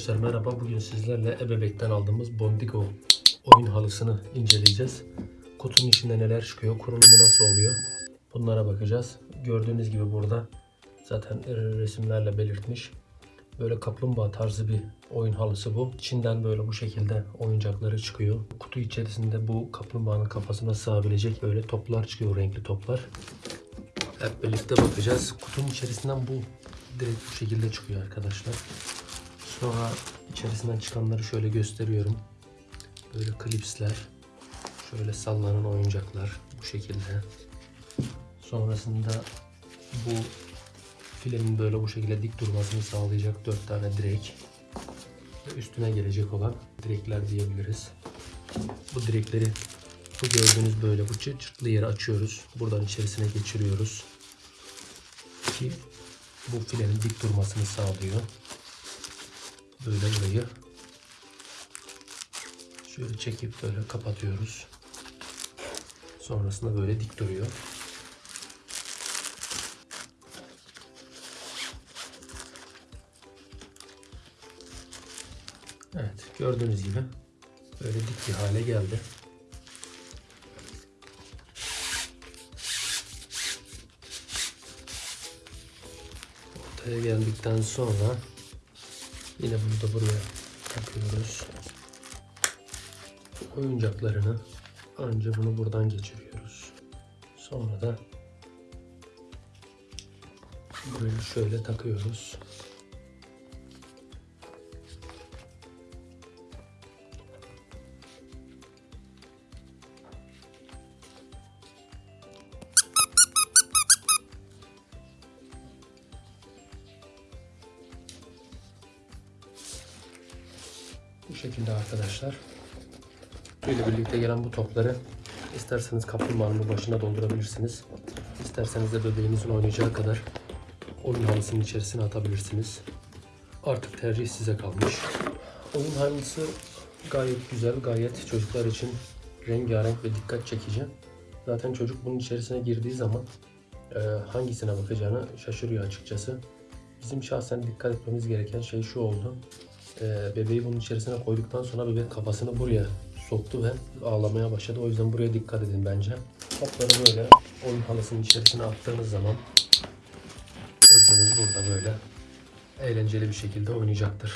Arkadaşlar merhaba. Bugün sizlerle ebebekten aldığımız Bondigo oyun halısını inceleyeceğiz. Kutunun içinde neler çıkıyor, kurulumu nasıl oluyor bunlara bakacağız. Gördüğünüz gibi burada zaten resimlerle belirtmiş. Böyle kaplumbağa tarzı bir oyun halısı bu. İçinden böyle bu şekilde oyuncakları çıkıyor. Kutu içerisinde bu kaplumbağanın kafasına sığabilecek böyle toplar çıkıyor, renkli toplar. Hep birlikte bakacağız. Kutunun içerisinden bu direkt bu şekilde çıkıyor arkadaşlar. Sonra içerisinden çıkanları şöyle gösteriyorum. Böyle klipsler, şöyle sallanan oyuncaklar bu şekilde. Sonrasında bu filenin böyle bu şekilde dik durmasını sağlayacak 4 tane direk ve üstüne gelecek olan direkler diyebiliriz. Bu direkleri bu gördüğünüz böyle bu çıt çıtlı yeri açıyoruz. Buradan içerisine geçiriyoruz. Ki bu filenin dik durmasını sağlıyor. Böyle burayı şöyle çekip böyle kapatıyoruz. Sonrasında böyle dik duruyor. Evet gördüğünüz gibi böyle dik bir hale geldi. Ortaya geldikten sonra yine bunu da buraya takıyoruz. Oyuncaklarını önce bunu buradan geçiriyoruz. Sonra da buraya şöyle takıyoruz. Bu şekilde arkadaşlar. Böyle birlikte gelen bu topları isterseniz kaplumbağanın başına doldurabilirsiniz. İsterseniz de bebeğinizin oynayacağı kadar oyun halısının içerisine atabilirsiniz. Artık tercih size kalmış. Oyun halısı gayet güzel, gayet çocuklar için rengarenk ve dikkat çekici. Zaten çocuk bunun içerisine girdiği zaman e, hangisine bakacağını şaşırıyor açıkçası. Bizim şahsen dikkat etmemiz gereken şey şu oldu. E, bebeği bunun içerisine koyduktan sonra bebek kafasını buraya soktu ve ağlamaya başladı. O yüzden buraya dikkat edin bence. Topları böyle oyun halısının içerisine attığınız zaman çocuğunuz burada böyle eğlenceli bir şekilde oynayacaktır.